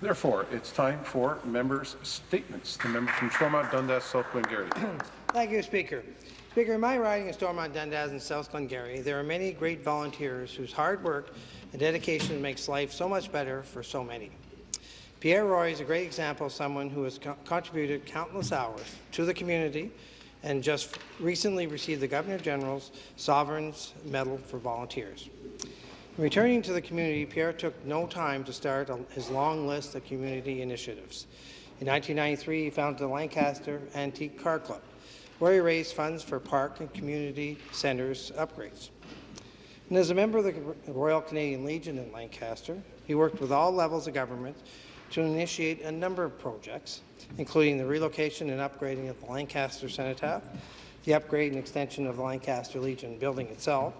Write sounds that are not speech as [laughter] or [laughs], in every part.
Therefore, it's time for members' statements. The member from Stormont Dundas, South Glengarry. [clears throat] Thank you, Speaker. Speaker, in my riding of Stormont Dundas and South Glengarry, there are many great volunteers whose hard work and dedication makes life so much better for so many. Pierre Roy is a great example of someone who has co contributed countless hours to the community and just recently received the Governor General's Sovereign's Medal for Volunteers. Returning to the community, Pierre took no time to start his long list of community initiatives. In 1993, he founded the Lancaster Antique Car Club, where he raised funds for park and community centres upgrades. And as a member of the Royal Canadian Legion in Lancaster, he worked with all levels of government to initiate a number of projects, including the relocation and upgrading of the Lancaster Cenotaph, the upgrade and extension of the Lancaster Legion building itself,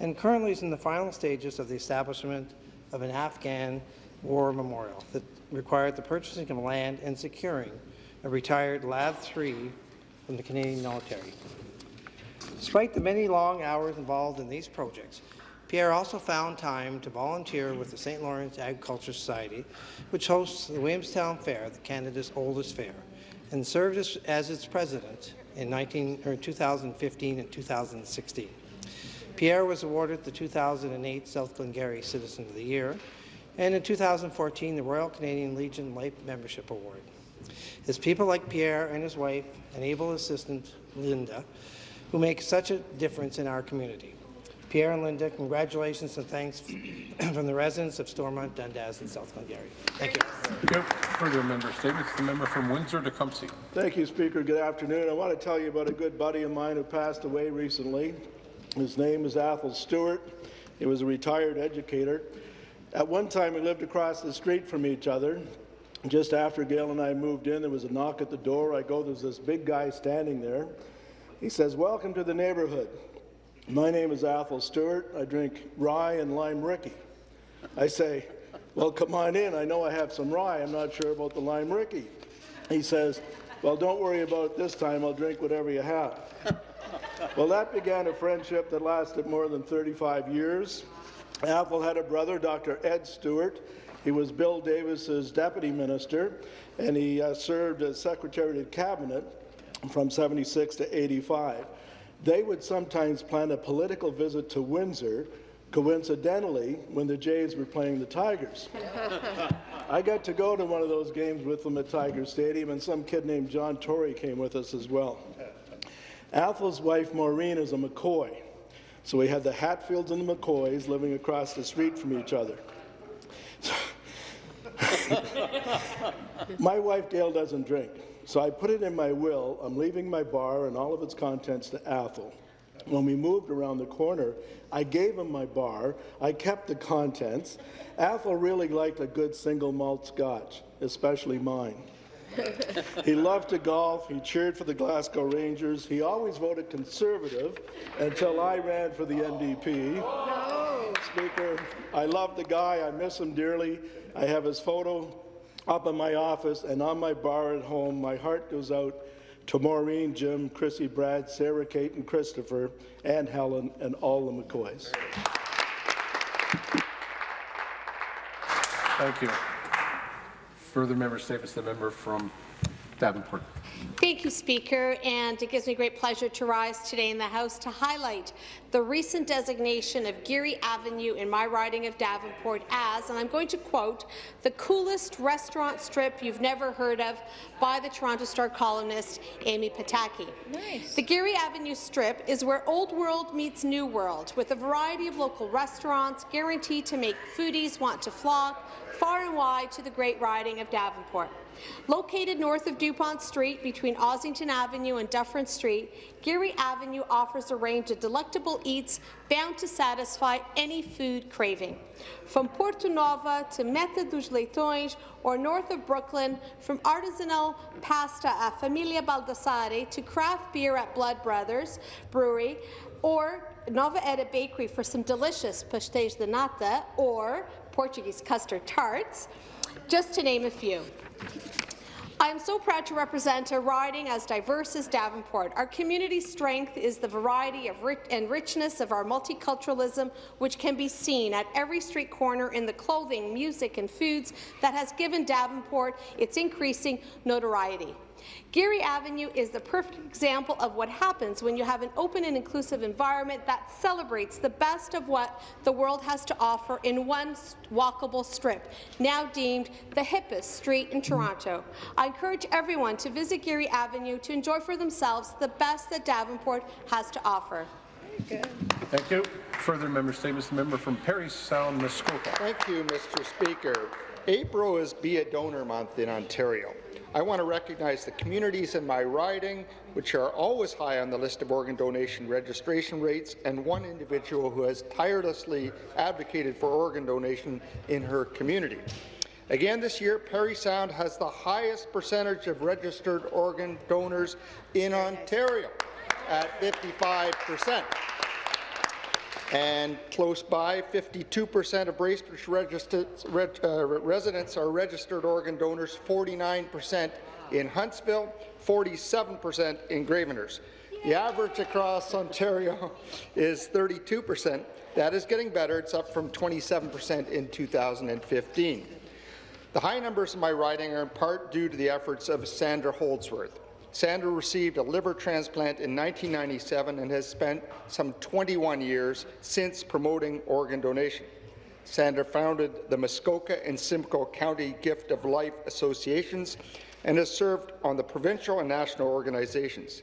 and currently is in the final stages of the establishment of an Afghan war memorial that required the purchasing of land and securing a retired LAV 3 from the Canadian military. Despite the many long hours involved in these projects, Pierre also found time to volunteer with the St. Lawrence Agriculture Society, which hosts the Williamstown Fair, the Canada's oldest fair, and served as, as its president in 19, 2015 and 2016. Pierre was awarded the 2008 South Glengarry Citizen of the Year, and in 2014 the Royal Canadian Legion Life Membership Award. It's people like Pierre and his wife and able assistant Linda who make such a difference in our community. Pierre and Linda, congratulations and thanks [clears throat] from the residents of Stormont, Dundas, and South Glengarry. Thank you. Thank you. Further member statements. The member from Windsor-Tecumseh. Thank you, Speaker. Good afternoon. I want to tell you about a good buddy of mine who passed away recently. His name is Athol Stewart. He was a retired educator. At one time, we lived across the street from each other. Just after Gail and I moved in, there was a knock at the door. I go, there's this big guy standing there. He says, welcome to the neighborhood. My name is Athol Stewart. I drink rye and lime Rickey. I say, well, come on in. I know I have some rye. I'm not sure about the lime Rickey. He says, well, don't worry about it this time. I'll drink whatever you have. Well, that began a friendship that lasted more than 35 years. Athol had a brother, Dr. Ed Stewart. He was Bill Davis's deputy minister, and he uh, served as secretary of cabinet from 76 to 85. They would sometimes plan a political visit to Windsor, coincidentally, when the Jays were playing the Tigers. [laughs] I got to go to one of those games with them at Tiger Stadium, and some kid named John Tory came with us as well. Athol's wife, Maureen, is a McCoy. So we had the Hatfields and the McCoys living across the street from each other. [laughs] my wife, Dale, doesn't drink. So I put it in my will. I'm leaving my bar and all of its contents to Athol. When we moved around the corner, I gave him my bar. I kept the contents. Athol really liked a good single malt scotch, especially mine he loved to golf. He cheered for the Glasgow Rangers. He always voted Conservative until I ran for the NDP. Speaker, I love the guy. I miss him dearly. I have his photo up in my office and on my bar at home. My heart goes out to Maureen, Jim, Chrissy, Brad, Sarah, Kate, and Christopher, and Helen, and all the McCoys. Thank you. Further member statements. The member from Davenport. Thank you, Speaker, and it gives me great pleasure to rise today in the House to highlight the recent designation of Geary Avenue in my riding of Davenport as, and I'm going to quote, the coolest restaurant strip you've never heard of by the Toronto Star columnist Amy Pataki. Nice. The Geary Avenue strip is where old world meets new world, with a variety of local restaurants guaranteed to make foodies want to flock far and wide to the great riding of Davenport. Located north of Dupont Street between Ossington Avenue and Dufferin Street, Geary Avenue offers a range of delectable eats bound to satisfy any food craving. From Porto Nova to Meta dos Leitões or north of Brooklyn, from artisanal pasta at Famiglia Baldassarre to craft beer at Blood Brothers Brewery, or Nova Era Bakery for some delicious pastéis de nata or Portuguese custard tarts, just to name a few. I am so proud to represent a riding as diverse as Davenport. Our community's strength is the variety and richness of our multiculturalism, which can be seen at every street corner in the clothing, music and foods that has given Davenport its increasing notoriety. Geary Avenue is the perfect example of what happens when you have an open and inclusive environment that celebrates the best of what the world has to offer in one walkable strip, now deemed the hippest street in Toronto. I encourage everyone to visit Geary Avenue to enjoy for themselves the best that Davenport has to offer. Thank you. Further member statements, the member from Parry Sound, Muskoka. Thank you, Mr. Speaker. April is Be a Donor Month in Ontario. I want to recognize the communities in my riding, which are always high on the list of organ donation registration rates, and one individual who has tirelessly advocated for organ donation in her community. Again this year, Parry Sound has the highest percentage of registered organ donors in Ontario at 55 percent. And close by, 52% of Bracebridge reg, uh, residents are registered organ donors, 49% in Huntsville, 47% in Gravenhurst. The average across Ontario is 32%. That is getting better. It's up from 27% in 2015. The high numbers in my riding are in part due to the efforts of Sandra Holdsworth. Sandra received a liver transplant in 1997 and has spent some 21 years since promoting organ donation. Sandra founded the Muskoka and Simcoe County Gift of Life Associations and has served on the provincial and national organizations.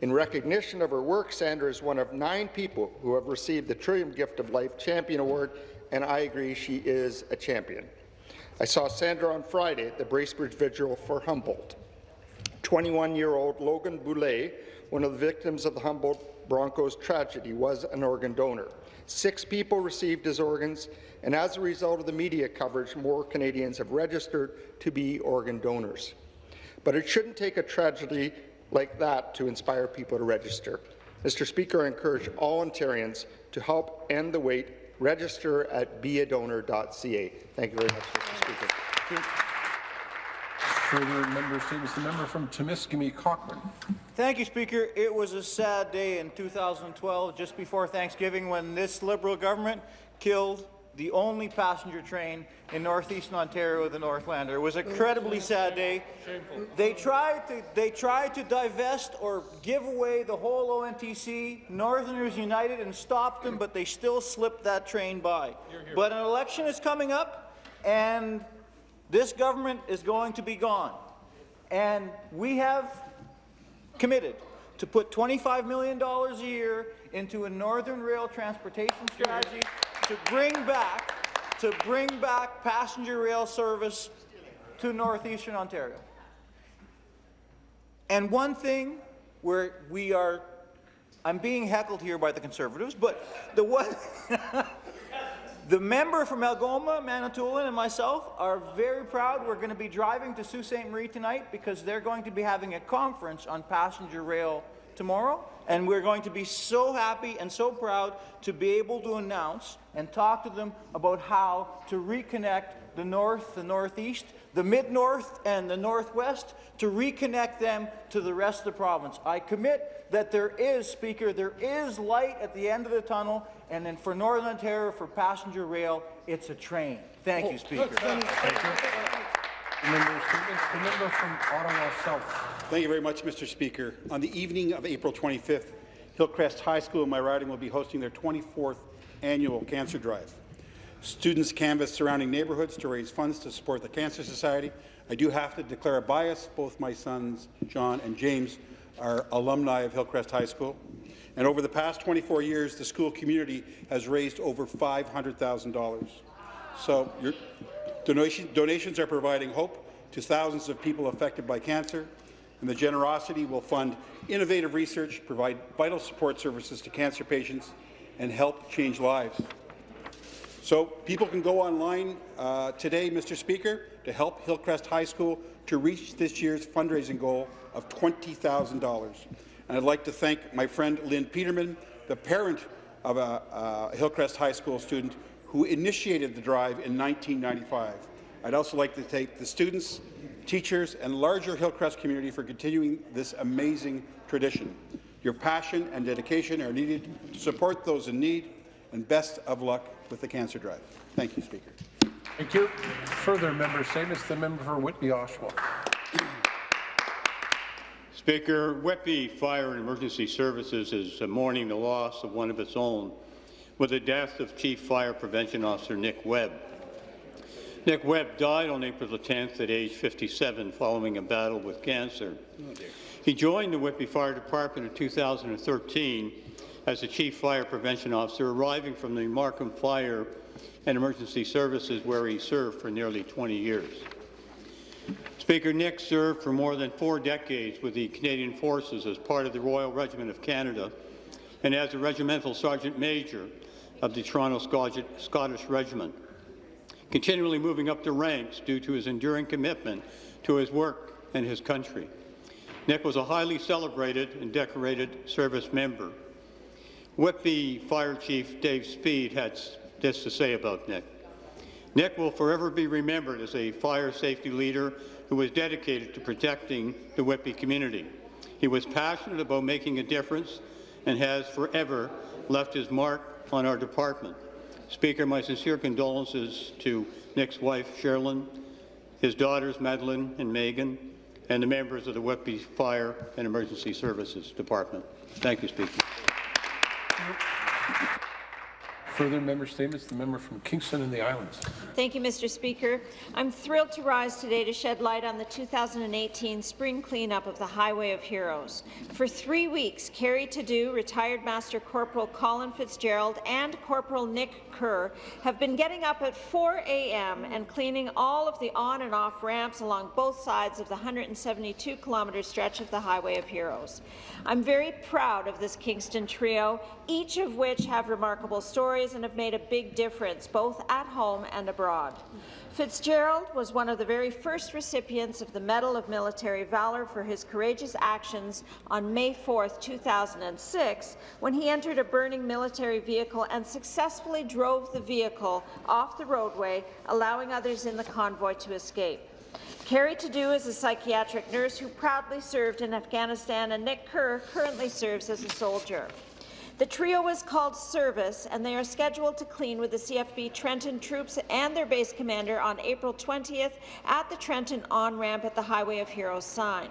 In recognition of her work, Sandra is one of nine people who have received the Trillium Gift of Life Champion Award, and I agree she is a champion. I saw Sandra on Friday at the Bracebridge Vigil for Humboldt. 21-year-old Logan Boulay, one of the victims of the Humboldt Broncos tragedy, was an organ donor. Six people received his organs, and as a result of the media coverage, more Canadians have registered to be organ donors. But it shouldn't take a tragedy like that to inspire people to register. Mr. Speaker, I encourage all Ontarians to help end the wait. Register at beadonor.ca. Thank you very much, Mr. Speaker. Further member statements, the member from Timiskaming Cochrane. Thank you, Speaker. It was a sad day in 2012, just before Thanksgiving, when this Liberal government killed the only passenger train in northeastern Ontario, the Northlander. It was an incredibly sad day. They tried to they tried to divest or give away the whole ONTC. Northerners united and stopped them, but they still slipped that train by. But an election is coming up, and this government is going to be gone. And we have committed to put $25 million a year into a Northern Rail transportation strategy to bring back to bring back passenger rail service to northeastern Ontario. And one thing where we are, I'm being heckled here by the Conservatives, but the one, [laughs] the member from Algoma, Manitoulin, and myself are very proud. We're going to be driving to Sault Ste. Marie tonight because they're going to be having a conference on passenger rail tomorrow, and we're going to be so happy and so proud to be able to announce and talk to them about how to reconnect the North, the Northeast, the Mid-North, and the Northwest, to reconnect them to the rest of the province. I commit that there is, Speaker, there is light at the end of the tunnel, and then for Northern Ontario, for passenger rail, it's a train. Thank you, Speaker. Member statements, the member from Ottawa South. Thank you very much, Mr. Speaker. On the evening of April 25th, Hillcrest High School in my riding will be hosting their 24th annual cancer drive. Students canvass surrounding neighbourhoods to raise funds to support the Cancer Society. I do have to declare a bias. Both my sons, John and James, are alumni of Hillcrest High School. And over the past 24 years, the school community has raised over $500,000. So your donation, donations are providing hope to thousands of people affected by cancer, and the generosity will fund innovative research, provide vital support services to cancer patients, and help change lives. So people can go online uh, today, Mr. Speaker, to help Hillcrest High School to reach this year's fundraising goal of $20,000. And I'd like to thank my friend Lynn Peterman, the parent of a, a Hillcrest High School student who initiated the drive in 1995. I'd also like to thank the students, teachers, and larger Hillcrest community for continuing this amazing tradition. Your passion and dedication are needed to support those in need, and best of luck with the cancer drive. Thank you, Speaker. Thank you. Further member statements, the member for Whitby Oshawa. Speaker, Whitby Fire and Emergency Services is mourning the loss of one of its own with the death of Chief Fire Prevention Officer Nick Webb. Nick Webb died on April the 10th at age 57 following a battle with cancer. Oh, he joined the Whitby Fire Department in 2013 as the Chief Fire Prevention Officer, arriving from the Markham Fire and Emergency Services where he served for nearly 20 years. Speaker Nick served for more than four decades with the Canadian Forces as part of the Royal Regiment of Canada and as a Regimental Sergeant Major of the Toronto Scottish Regiment, continually moving up the ranks due to his enduring commitment to his work and his country. Nick was a highly celebrated and decorated service member. Whitby Fire Chief Dave Speed had this to say about Nick. Nick will forever be remembered as a fire safety leader who was dedicated to protecting the Whitby community. He was passionate about making a difference and has forever left his mark on our department. Speaker, my sincere condolences to Nick's wife, Sherilyn, his daughters, Madeline and Megan, and the members of the Whitby Fire and Emergency Services Department. Thank you, Speaker. Further member statements, the member from Kingston and the Islands. Thank you, Mr. Speaker. I'm thrilled to rise today to shed light on the 2018 spring cleanup of the Highway of Heroes. For three weeks, Carrie Tadu, retired Master Corporal Colin Fitzgerald, and Corporal Nick Kerr have been getting up at 4 a.m. and cleaning all of the on and off ramps along both sides of the 172-kilometre stretch of the Highway of Heroes. I'm very proud of this Kingston trio, each of which have remarkable stories and have made a big difference, both at home and abroad. Fitzgerald was one of the very first recipients of the Medal of Military Valor for his courageous actions on May 4, 2006, when he entered a burning military vehicle and successfully drove the vehicle off the roadway, allowing others in the convoy to escape. Carrie Tadu is a psychiatric nurse who proudly served in Afghanistan, and Nick Kerr currently serves as a soldier. The trio is called Service, and they are scheduled to clean with the CFB Trenton troops and their base commander on April 20th at the Trenton on-ramp at the Highway of Heroes sign.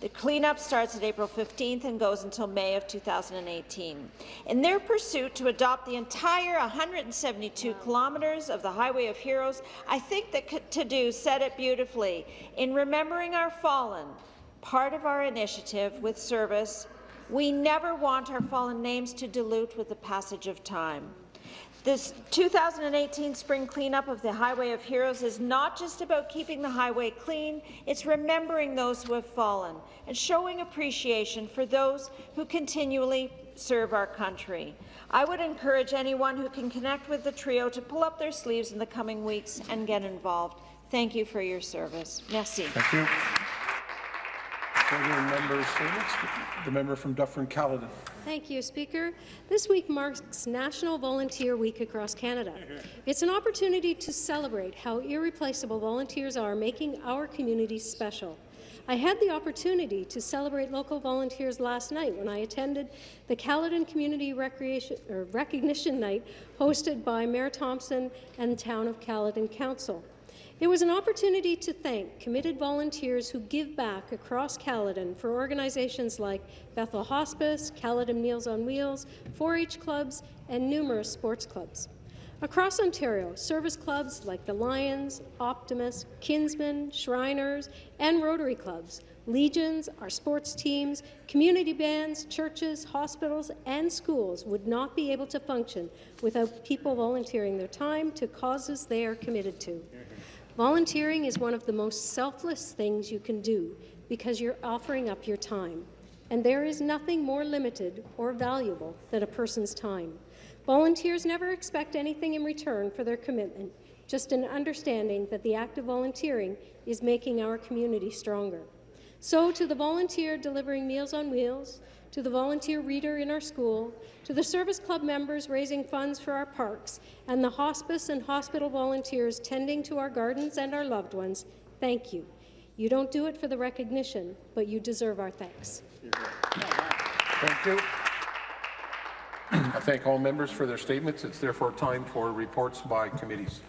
The cleanup starts at April 15th and goes until May of 2018. In their pursuit to adopt the entire 172 kilometres of the Highway of Heroes, I think that Tadu said it beautifully. In remembering our fallen, part of our initiative with service we never want our fallen names to dilute with the passage of time. This 2018 spring cleanup of the Highway of Heroes is not just about keeping the highway clean, it's remembering those who have fallen and showing appreciation for those who continually serve our country. I would encourage anyone who can connect with the trio to pull up their sleeves in the coming weeks and get involved. Thank you for your service. Merci. Thank you. Further the member from Dufferin-Caledon. Thank you, Speaker. This week marks National Volunteer Week across Canada. It's an opportunity to celebrate how irreplaceable volunteers are, making our communities special. I had the opportunity to celebrate local volunteers last night when I attended the Caledon Community Recognition Night hosted by Mayor Thompson and the Town of Caledon Council. It was an opportunity to thank committed volunteers who give back across Caledon for organizations like Bethel Hospice, Caledon Meals on Wheels, 4-H clubs, and numerous sports clubs. Across Ontario, service clubs like the Lions, Optimist, Kinsmen, Shriners, and Rotary clubs, legions, our sports teams, community bands, churches, hospitals, and schools would not be able to function without people volunteering their time to causes they are committed to. Volunteering is one of the most selfless things you can do because you're offering up your time. And there is nothing more limited or valuable than a person's time. Volunteers never expect anything in return for their commitment, just an understanding that the act of volunteering is making our community stronger. So to the volunteer delivering Meals on Wheels, to the volunteer reader in our school, to the service club members raising funds for our parks, and the hospice and hospital volunteers tending to our gardens and our loved ones, thank you. You don't do it for the recognition, but you deserve our thanks. Thank you. [clears throat] I thank all members for their statements. It's therefore time for reports by committees.